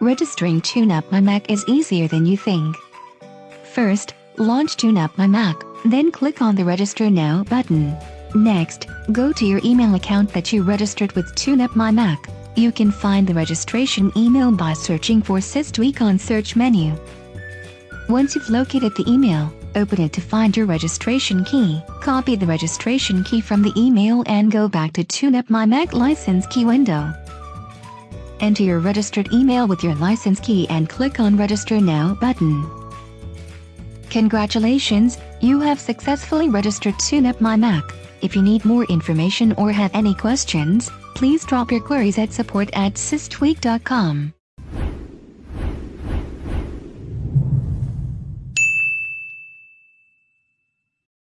Registering TuneUp My Mac is easier than you think. First, launch TuneUp My Mac, then click on the Register Now button. Next, go to your email account that you registered with TuneUp My Mac. You can find the registration email by searching for SysTweak on search menu. Once you've located the email, open it to find your registration key. Copy the registration key from the email and go back to TuneUp My Mac license key window. Enter your registered email with your license key and click on Register Now button. Congratulations, you have successfully registered TuneUp My Mac. If you need more information or have any questions, please drop your queries at support at systweak.com.